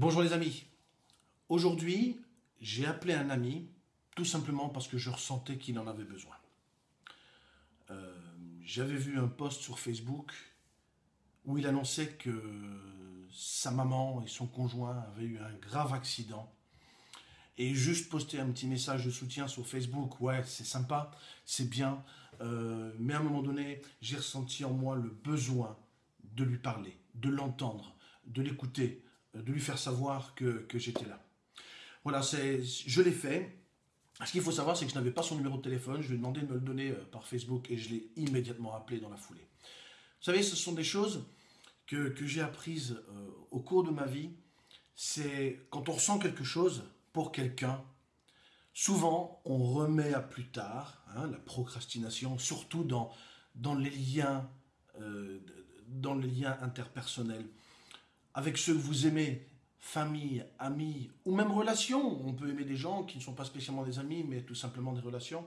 Bonjour les amis. Aujourd'hui, j'ai appelé un ami tout simplement parce que je ressentais qu'il en avait besoin. Euh, j'avais vu un post sur Facebook où il annonçait que sa maman et son conjoint avaient eu un grave accident. Et juste poster un petit message de soutien sur Facebook, ouais, c'est sympa, c'est bien. Euh, mais à un moment donné, j'ai ressenti en moi le besoin de lui parler, de l'entendre, de l'écouter, de lui faire savoir que, j'étais là. Voilà, je l'ai fait. Ce qu'il faut savoir, c'est que je n'avais pas son numéro de téléphone. Je lui ai demandé de me le donner euh, par Facebook et je l'ai immédiatement appelé dans la foulée. Vous savez, ce sont des choses que, j'ai apprises euh, au cours de ma vie. C'est quand on ressent quelque chose pour quelqu'un, souvent on remet à plus tard, hein, la procrastination, surtout dans, dans les liens, dans les liens interpersonnels avec ceux que vous aimez, famille, amis, ou même relations. On peut aimer des gens qui ne sont pas spécialement des amis, mais tout simplement des relations.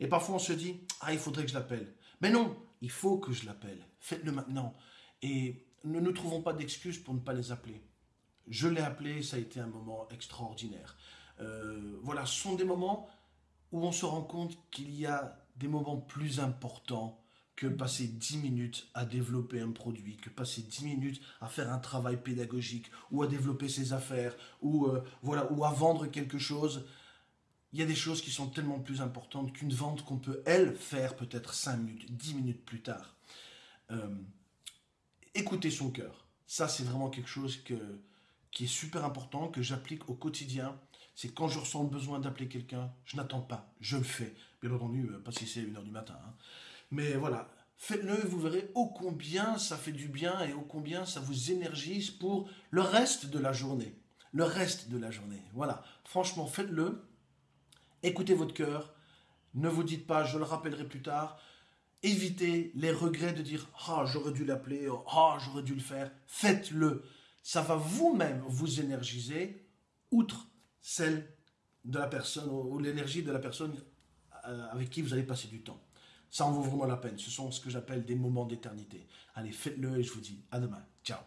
Et parfois on se dit, ah, il faudrait que je l'appelle. Mais non, il faut que je l'appelle. Faites-le maintenant. Et ne nous trouvons pas d'excuses pour ne pas les appeler. Je l'ai appelé, ça a été un moment extraordinaire. Euh, voilà, ce sont des moments où on se rend compte qu'il y a des moments plus importants que passer 10 minutes à développer un produit, que passer 10 minutes à faire un travail pédagogique, ou à développer ses affaires, ou, euh, voilà, ou à vendre quelque chose. Il y a des choses qui sont tellement plus importantes qu'une vente qu'on peut, elle, faire peut-être 5 minutes, 10 minutes plus tard. Euh, écouter son cœur. Ça, c'est vraiment quelque chose que, qui est super important, que j'applique au quotidien. C'est quand je ressens le besoin d'appeler quelqu'un, je n'attends pas, je le fais. Bien entendu, euh, pas si c'est 1h du matin. Hein. Mais voilà, faites-le et vous verrez ô combien ça fait du bien et ô combien ça vous énergise pour le reste de la journée. Le reste de la journée. Voilà, franchement, faites-le. Écoutez votre cœur. Ne vous dites pas, je le rappellerai plus tard. Évitez les regrets de dire Ah, j'aurais dû l'appeler, ah, j'aurais dû le faire. Faites-le. Ça va vous-même vous énergiser, outre celle de la personne, ou l'énergie de la personne euh, avec qui vous allez passer du temps. Ça en vaut vraiment la peine. Ce sont ce que j'appelle des moments d'éternité. Allez, faites-le et je vous dis à demain. Ciao.